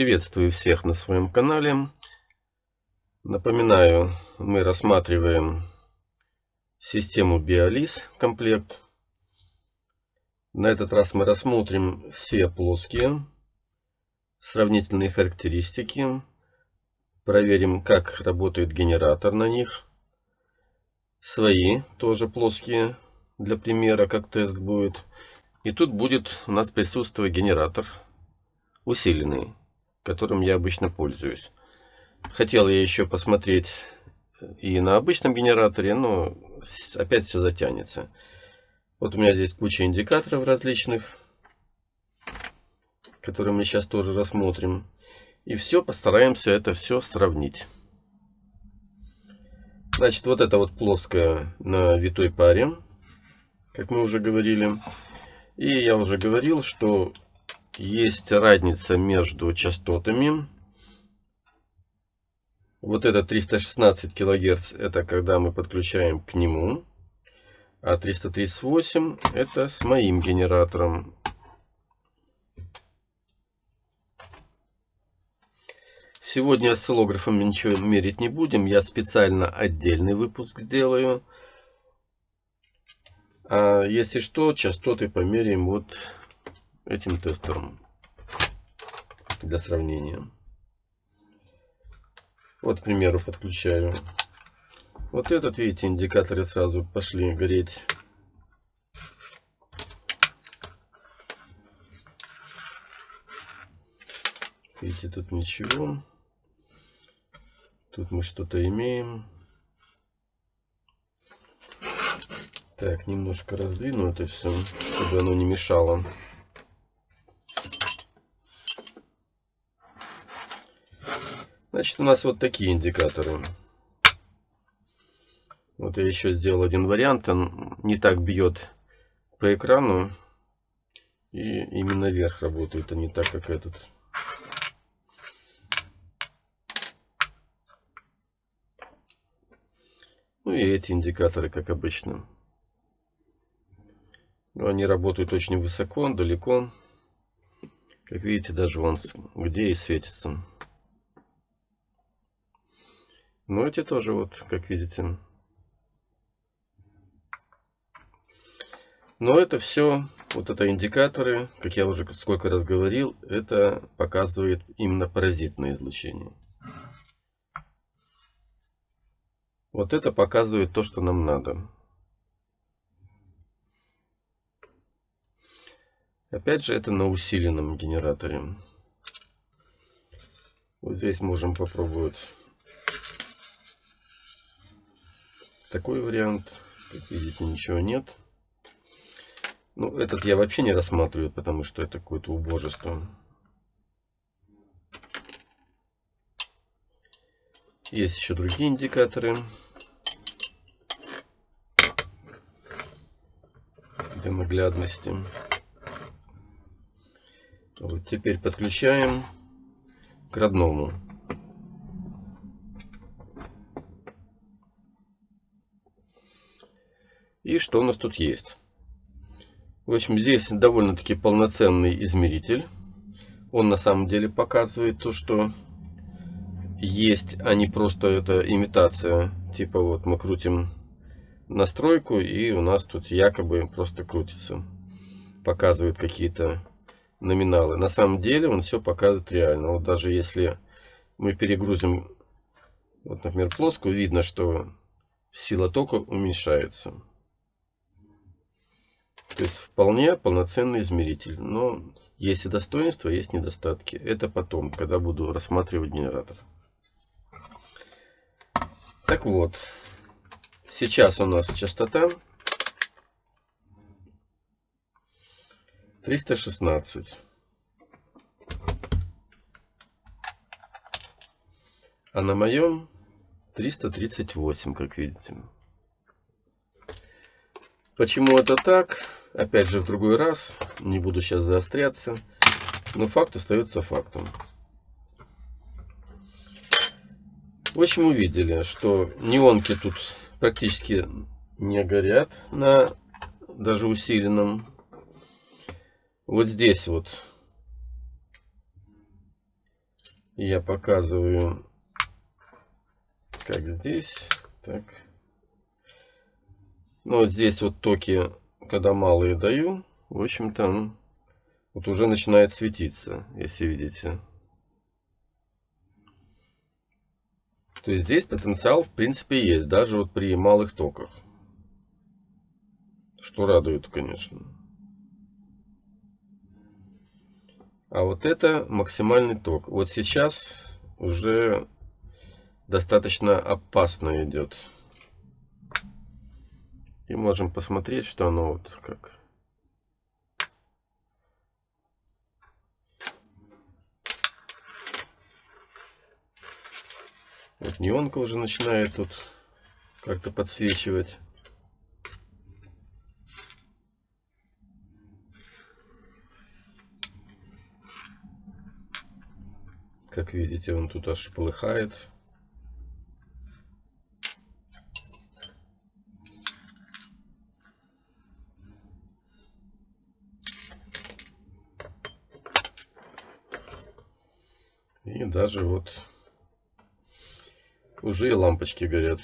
Приветствую всех на своем канале. Напоминаю, мы рассматриваем систему Biolis комплект. На этот раз мы рассмотрим все плоские сравнительные характеристики. Проверим, как работает генератор на них. Свои тоже плоские для примера, как тест будет. И тут будет у нас присутствовать генератор усиленный которым я обычно пользуюсь. Хотел я еще посмотреть и на обычном генераторе, но опять все затянется. Вот у меня здесь куча индикаторов различных, которые мы сейчас тоже рассмотрим. И все, постараемся это все сравнить. Значит, вот это вот плоская на витой паре, как мы уже говорили. И я уже говорил, что есть разница между частотами. Вот это 316 килогерц, это когда мы подключаем к нему. А 338 это с моим генератором. Сегодня осциллографом ничего мерить не будем. Я специально отдельный выпуск сделаю. А если что, частоты померяем вот этим тестером для сравнения. Вот, к примеру, подключаю. Вот этот, видите, индикаторы сразу пошли гореть. Видите, тут ничего. Тут мы что-то имеем. Так, немножко раздвину это все, чтобы оно не мешало. Значит, у нас вот такие индикаторы. Вот я еще сделал один вариант. Он не так бьет по экрану. И именно вверх работает, а не так, как этот. Ну и эти индикаторы, как обычно. Но они работают очень высоко, далеко. Как видите, даже вон где и светится. Ну, эти тоже, вот, как видите. Но это все, вот это индикаторы, как я уже сколько раз говорил, это показывает именно паразитное излучение. Вот это показывает то, что нам надо. Опять же, это на усиленном генераторе. Вот здесь можем попробовать такой вариант. Как видите, ничего нет. Ну, этот я вообще не рассматриваю, потому что это какое-то убожество. Есть еще другие индикаторы. Для наглядности. Вот теперь подключаем к родному. И что у нас тут есть? В общем, здесь довольно-таки полноценный измеритель. Он на самом деле показывает то, что есть, а не просто это имитация. Типа вот мы крутим настройку и у нас тут якобы просто крутится. Показывает какие-то номиналы. На самом деле он все показывает реально. Вот даже если мы перегрузим, вот, например, плоскую, видно, что сила тока уменьшается. То есть вполне полноценный измеритель. Но есть и достоинства, есть недостатки. Это потом, когда буду рассматривать генератор. Так вот, сейчас у нас частота 316. А на моем 338, как видите. Почему это так? Опять же, в другой раз. Не буду сейчас заостряться. Но факт остается фактом. В общем, увидели, что неонки тут практически не горят на даже усиленном. Вот здесь вот Я показываю, как здесь. Так. Ну вот здесь вот токи, когда малые даю, в общем-то, вот уже начинает светиться, если видите. То есть здесь потенциал в принципе есть, даже вот при малых токах. Что радует, конечно. А вот это максимальный ток. Вот сейчас уже достаточно опасно идет. И можем посмотреть, что оно вот как. Вот неонка уже начинает тут как-то подсвечивать. Как видите, он тут аж полыхает. Даже вот уже и лампочки горят.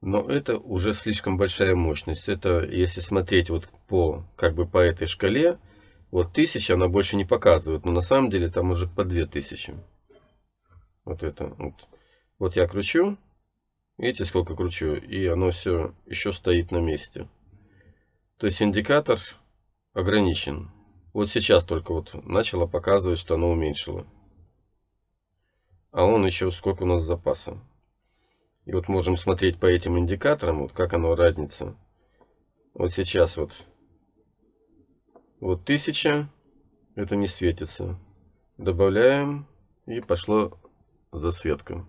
Но это уже слишком большая мощность. Это если смотреть вот по, как бы по этой шкале, вот 1000 она больше не показывает, но на самом деле там уже по 2000. Вот это. Вот, вот я кручу, видите сколько кручу, и оно все еще стоит на месте. То есть индикатор ограничен. Вот сейчас только вот начало показывать, что оно уменьшило. А он еще сколько у нас запаса. И вот можем смотреть по этим индикаторам, вот как оно разница. Вот сейчас вот. Вот 1000, это не светится. Добавляем, и пошло засветка.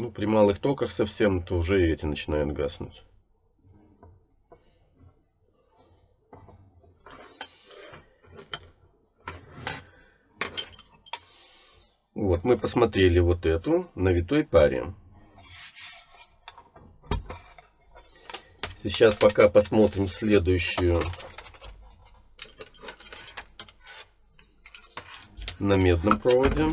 Ну, при малых токах совсем, то уже эти начинают гаснуть. Вот, мы посмотрели вот эту на витой паре. Сейчас пока посмотрим следующую на медном проводе.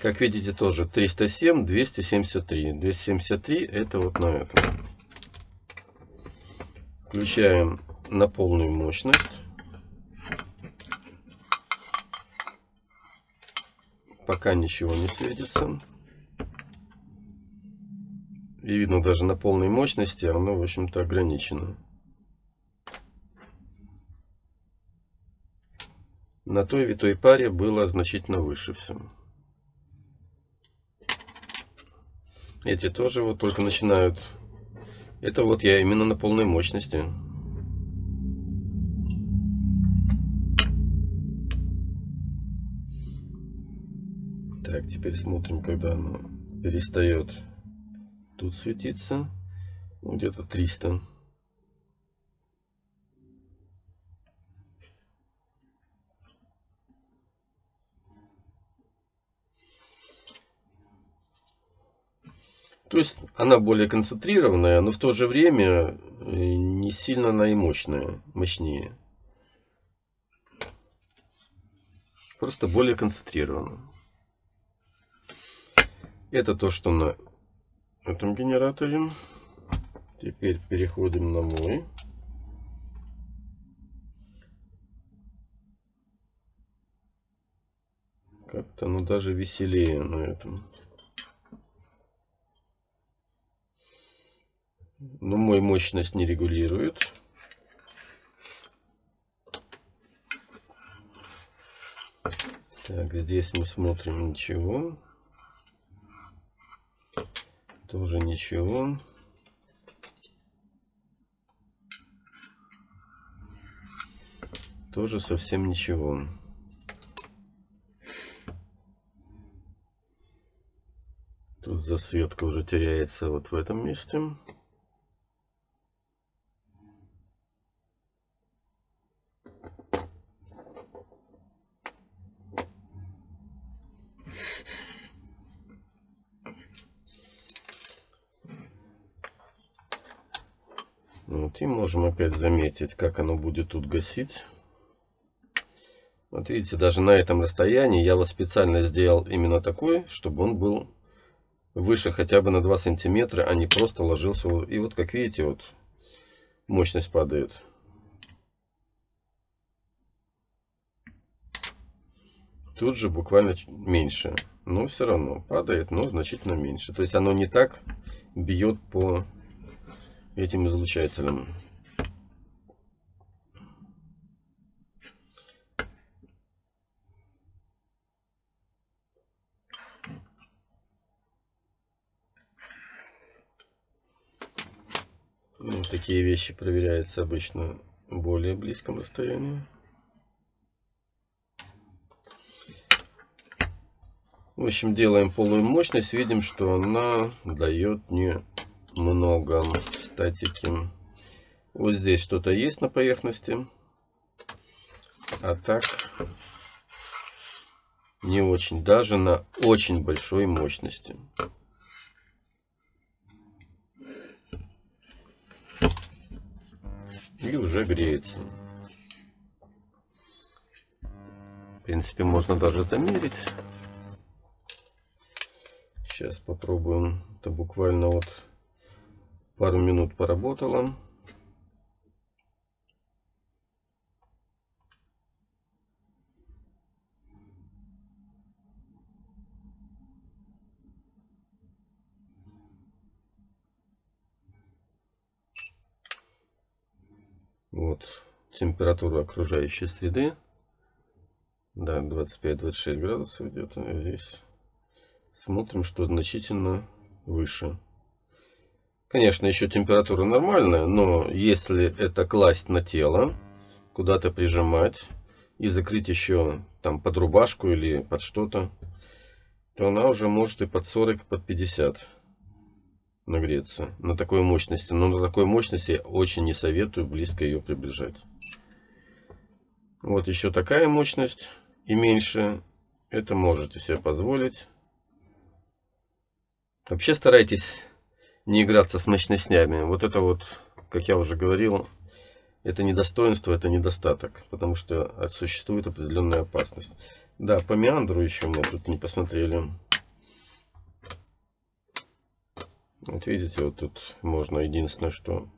Как видите, тоже 307, 273. 273 это вот на этом. Включаем на полную мощность. Пока ничего не светится. И видно даже на полной мощности оно, в общем-то, ограничено. На той витой паре было значительно выше все. Эти тоже вот только начинают. Это вот я именно на полной мощности. Так, теперь смотрим, когда оно перестает тут светиться. Ну, где-то 300. То есть она более концентрированная, но в то же время э, не сильно она и мощная, мощнее. Просто более концентрирована. Это то, что на этом генераторе. Теперь переходим на мой. Как-то ну даже веселее на этом. Но мой мощность не регулирует. Так, здесь мы смотрим ничего. Тоже ничего. Тоже совсем ничего. Тут засветка уже теряется вот в этом месте. Вот, и можем опять заметить, как оно будет тут гасить. Вот видите, даже на этом расстоянии я вот специально сделал именно такой, чтобы он был выше хотя бы на 2 сантиметра, а не просто ложился. И вот как видите, вот мощность падает. Тут же буквально меньше. Но все равно падает, но значительно меньше. То есть оно не так бьет по этим излучателям. Ну, такие вещи проверяются обычно в более близком расстоянии. В общем, делаем полную мощность, видим, что она дает не много статики. Вот здесь что-то есть на поверхности, а так не очень, даже на очень большой мощности. И уже греется. В принципе, можно даже замерить. Сейчас попробуем. Это буквально вот пару минут поработало. Вот температура окружающей среды. Да, 25-26 градусов где-то здесь. Смотрим, что значительно выше. Конечно, еще температура нормальная, но если это класть на тело, куда-то прижимать и закрыть еще там под рубашку или под что-то, то она уже может и под 40, под 50 нагреться на такой мощности. Но на такой мощности я очень не советую близко ее приближать. Вот еще такая мощность и меньше. Это можете себе позволить. Вообще старайтесь не играться с мощностями. Вот это вот, как я уже говорил, это не достоинство, это недостаток. Потому что существует определенная опасность. Да, по меандру еще мы тут не посмотрели. Вот видите, вот тут можно единственное, что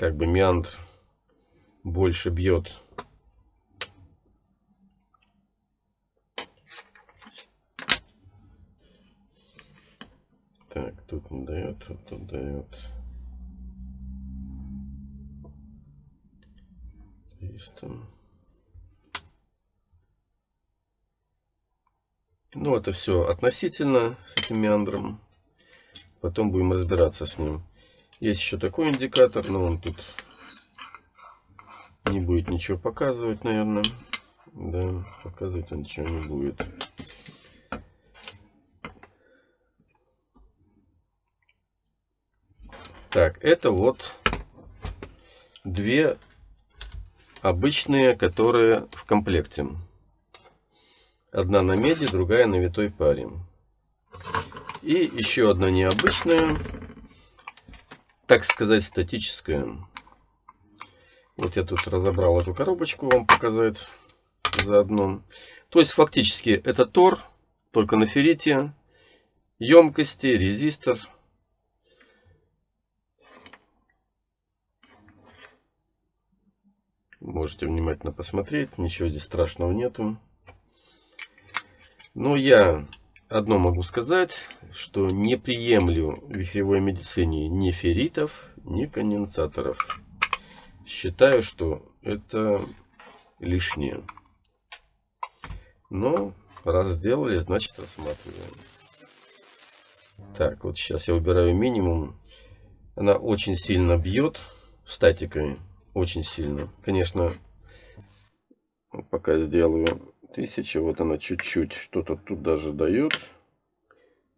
как бы меандр больше бьет. Так, тут не дает, тут, тут дает. Есть там. Ну, это все относительно с этим меандром. Потом будем разбираться с ним. Есть еще такой индикатор, но он тут не будет ничего показывать, наверное. Да, показывать он ничего не будет. Так, это вот две обычные, которые в комплекте. Одна на меди, другая на витой паре. И еще одна необычная, так сказать, статическая. Вот я тут разобрал эту коробочку вам показать заодно. То есть фактически это тор, только на феррите, емкости, резистор. Можете внимательно посмотреть, ничего здесь страшного нету. Но я одно могу сказать, что не приемлю в вихревой медицине ни ферритов, ни конденсаторов. Считаю, что это лишнее. Но раз сделали, значит рассматриваем. Так, вот сейчас я убираю минимум. Она очень сильно бьет статикой. Очень сильно. Конечно, пока сделаю тысяча. Вот она чуть-чуть что-то тут даже дает.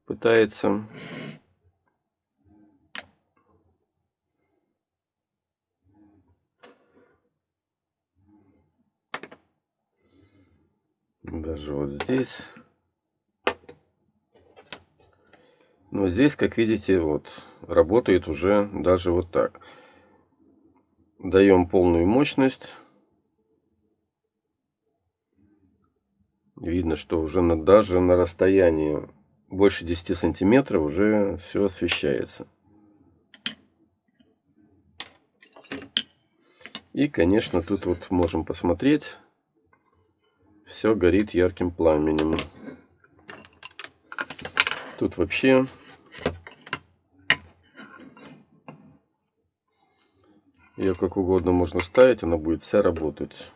Пытается. Даже вот здесь. Но здесь, как видите, вот работает уже даже вот так. Даем полную мощность. Видно, что уже на, даже на расстоянии больше 10 сантиметров уже все освещается. И, конечно, тут вот можем посмотреть, все горит ярким пламенем. Тут вообще ее как угодно можно ставить, она будет вся работать.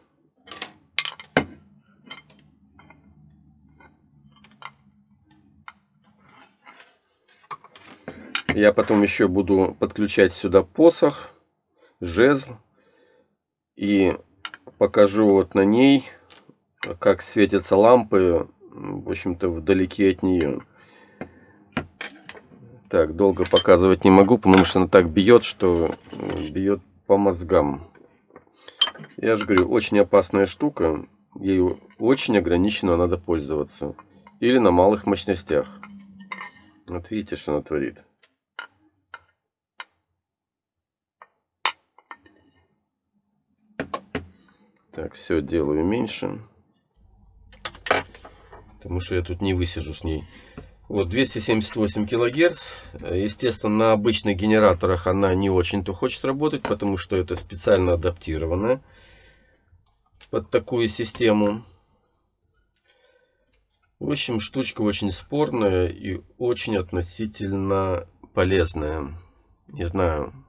Я потом еще буду подключать сюда посох, жезл и покажу вот на ней, как светятся лампы, в общем-то, вдалеке от нее. Так, долго показывать не могу, потому что она так бьет, что бьет по мозгам. Я же говорю, очень опасная штука. Ею очень ограниченно надо пользоваться. Или на малых мощностях. Вот видите, что она творит. Так, все делаю меньше. Потому что я тут не высижу с ней. Вот 278 килогерц. Естественно, на обычных генераторах она не очень-то хочет работать, потому что это специально адаптировано под такую систему. В общем, штучка очень спорная и очень относительно полезная. Не знаю.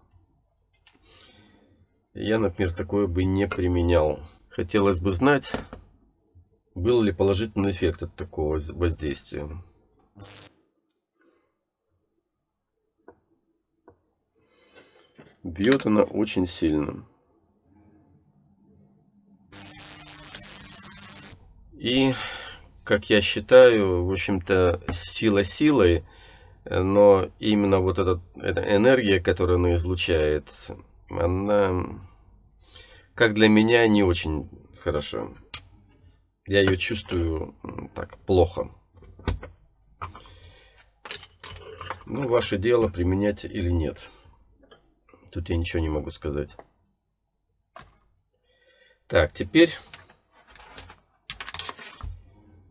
Я, например, такое бы не применял. Хотелось бы знать, был ли положительный эффект от такого воздействия. Бьет она очень сильно. И, как я считаю, в общем-то, сила силой, но именно вот эта, эта энергия, которую она излучает, она как для меня, не очень хорошо. Я ее чувствую так плохо. Ну, ваше дело, применять или нет. Тут я ничего не могу сказать. Так, теперь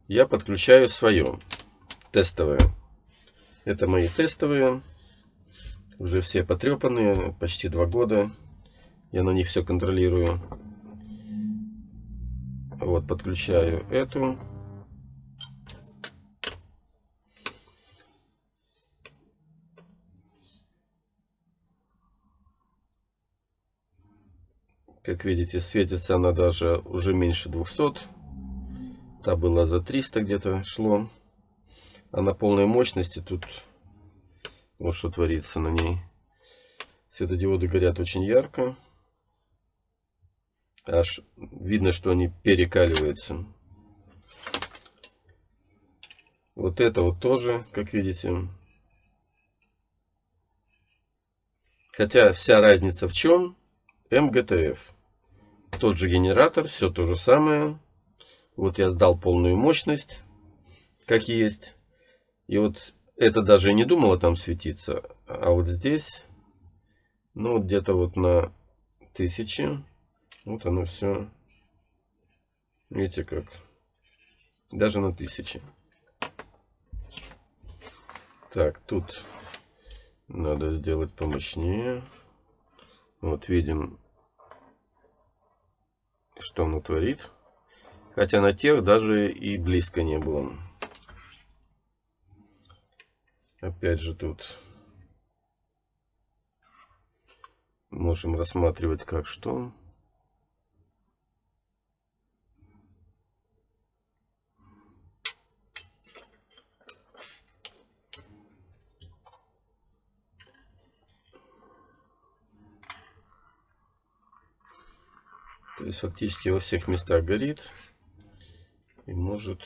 я подключаю свое тестовое. Это мои тестовые. Уже все потрепанные, почти два года. Я на них все контролирую. Вот, подключаю эту. Как видите, светится она даже уже меньше 200. Та была за 300 где-то шло. А на полной мощности тут вот что творится на ней. Светодиоды горят очень ярко. Аж видно, что они перекаливаются. Вот это вот тоже, как видите. Хотя вся разница в чем? МГТФ. Тот же генератор, все то же самое. Вот я дал полную мощность, как есть. И вот это даже не думало там светиться. А вот здесь, ну где-то вот на тысячи вот оно все. Видите как? Даже на тысячи. Так, тут надо сделать помощнее. Вот видим, что оно творит. Хотя на тех даже и близко не было. Опять же тут можем рассматривать как что. То есть фактически во всех местах горит и может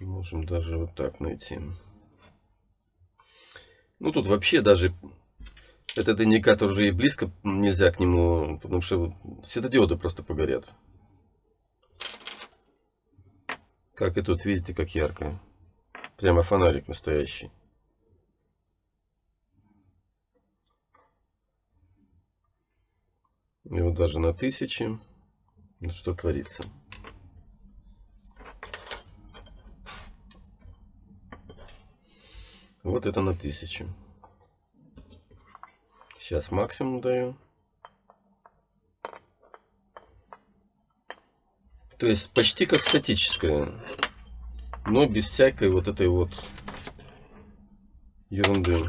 можем даже вот так найти. Ну тут вообще даже этот индикатор уже и близко нельзя к нему, потому что светодиоды просто погорят. Как и тут, видите, как ярко. Прямо фонарик настоящий. И вот даже на тысячи. Ну, что творится. Вот это на тысячу. Сейчас максимум даю. То есть почти как статическая. Но без всякой вот этой вот ерунды.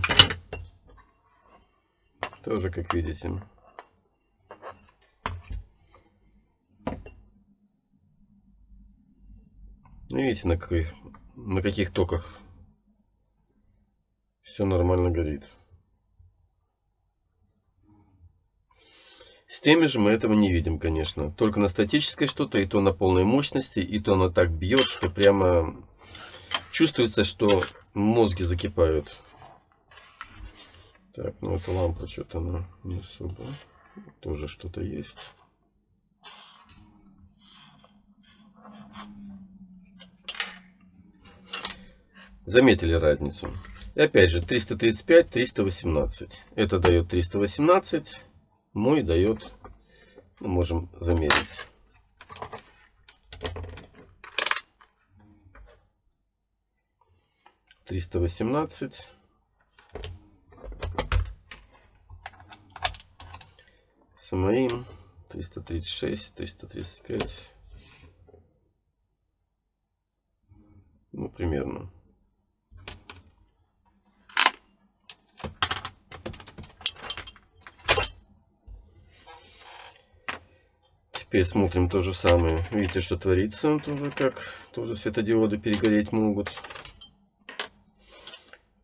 Тоже как видите. Видите, на каких, на каких токах все нормально горит. С теми же мы этого не видим, конечно. Только на статической что-то, и то на полной мощности, и то оно так бьет, что прямо чувствуется, что мозги закипают. Так, ну эта лампа что-то она не особо. Тоже что-то есть. Заметили разницу? И опять же 335, 318. Это дает 318. Мой дает, ну, можем замерить. Триста восемнадцать. С моим триста тридцать шесть, триста тридцать пять. Ну, примерно. Теперь смотрим то же самое. Видите, что творится тоже как. Тоже светодиоды перегореть могут.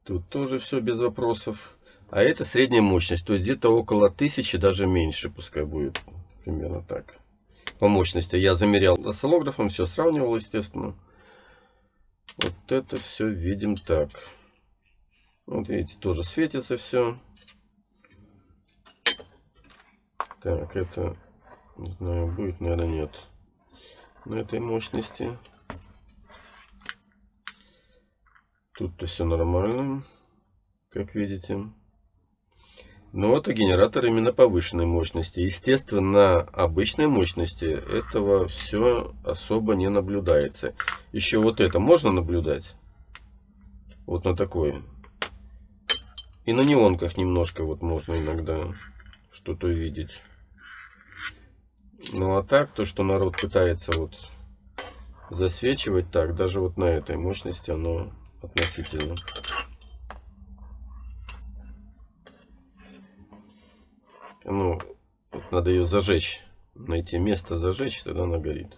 Тут тоже все без вопросов. А это средняя мощность. То есть где-то около 1000, даже меньше пускай будет. Примерно так. По мощности. Я замерял осциллографом, все сравнивал, естественно. Вот это все видим так. Вот видите, тоже светится все. Так, это не знаю, будет, наверное, нет. На этой мощности. Тут-то все нормально, как видите. Но это генератор именно повышенной мощности. Естественно, на обычной мощности этого все особо не наблюдается. Еще вот это можно наблюдать. Вот на такой. И на неонках немножко вот можно иногда что-то видеть. Ну а так, то, что народ пытается вот засвечивать так, даже вот на этой мощности оно относительно. Ну, вот надо ее зажечь, найти место зажечь, тогда она горит.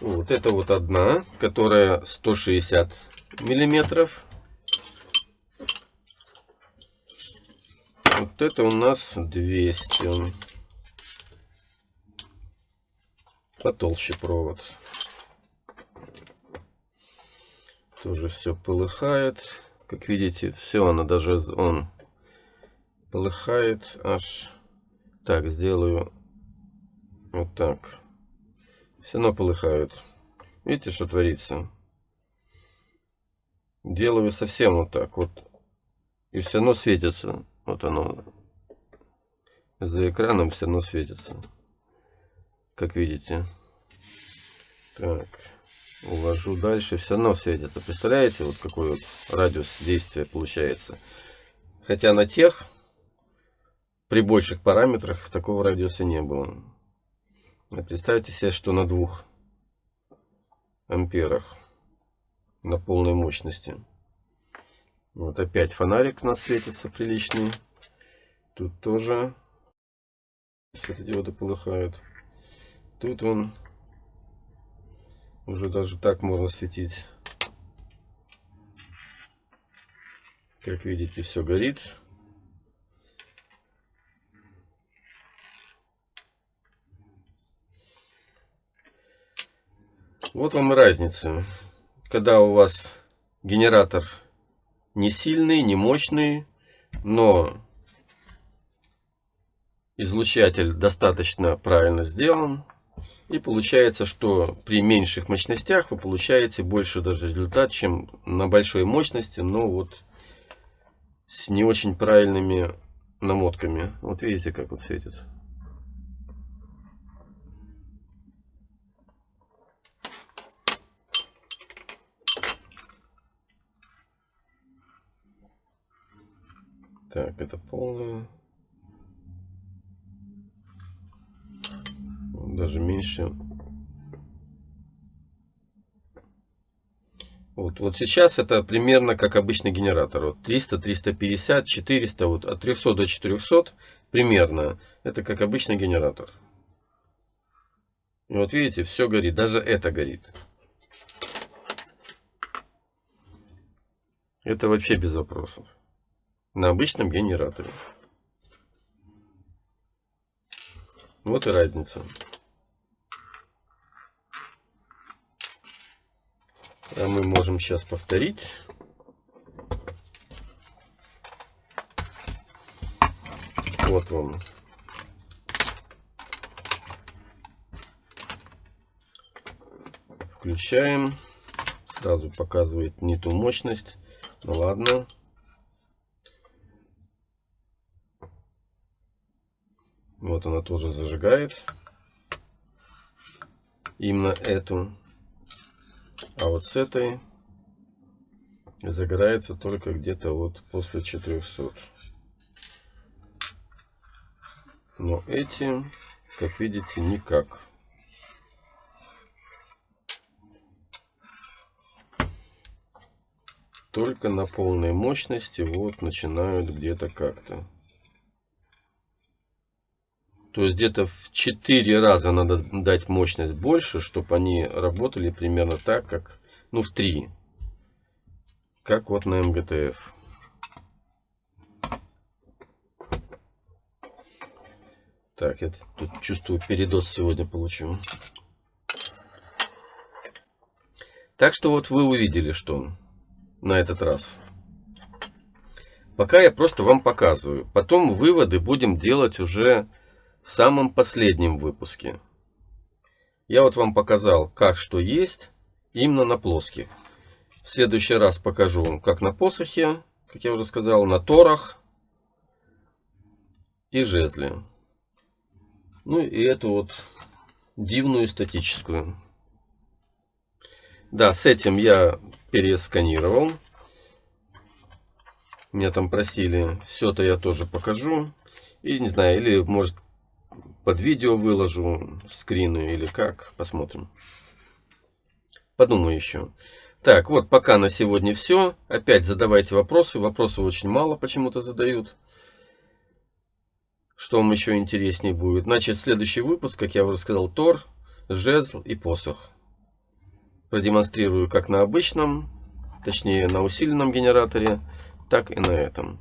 Вот это вот одна, которая 160 миллиметров. Вот это у нас 200. Потолще провод. Тоже все полыхает. Как видите, все оно даже он полыхает аж. Так, сделаю вот так. Все равно полыхает. Видите, что творится? Делаю совсем вот так вот. И все равно светится. Вот оно за экраном все равно светится. Как видите. Так. Увожу дальше. Все равно светится. Представляете, вот какой вот радиус действия получается. Хотя на тех, при больших параметрах, такого радиуса не было. Представьте себе, что на двух амперах на полной мощности. Вот опять фонарик у нас светится приличный. Тут тоже светодиоды полыхают. Тут он уже даже так можно светить. Как видите, все горит. Вот вам и разница. Когда у вас генератор не сильный, не мощный, но излучатель достаточно правильно сделан. И получается, что при меньших мощностях вы получаете больше даже результат, чем на большой мощности, но вот с не очень правильными намотками. Вот видите, как вот светит. Так, это полное. Даже меньше. Вот, вот сейчас это примерно как обычный генератор. Вот 300, 350, 400, вот от 300 до 400 примерно. Это как обычный генератор. И вот видите, все горит, даже это горит. Это вообще без вопросов на обычном генераторе. Вот и разница. А мы можем сейчас повторить. Вот вам. Включаем. Сразу показывает не ту мощность. Ну ладно. Вот она тоже зажигает. Именно эту. А вот с этой загорается только где-то вот после 400. Но эти, как видите, никак. Только на полной мощности вот начинают где-то как-то. То есть где-то в 4 раза надо дать мощность больше, чтобы они работали примерно так, как, ну, в 3. Как вот на МГТФ. Так, я тут чувствую передоз сегодня получу. Так что вот вы увидели, что на этот раз. Пока я просто вам показываю. Потом выводы будем делать уже в самом последнем выпуске. Я вот вам показал, как что есть именно на плоских. В следующий раз покажу как на посохе, как я уже сказал, на торах и жезле. Ну и эту вот дивную статическую. Да, с этим я пересканировал. Меня там просили, все это я тоже покажу. И не знаю, или может под видео выложу скрины или как, посмотрим. Подумаю еще. Так, вот пока на сегодня все. Опять задавайте вопросы. Вопросов очень мало почему-то задают. Что вам еще интереснее будет? Значит, следующий выпуск, как я уже сказал, Тор, жезл и посох. Продемонстрирую как на обычном, точнее на усиленном генераторе, так и на этом.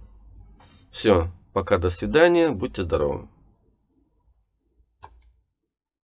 Все, пока, до свидания, будьте здоровы.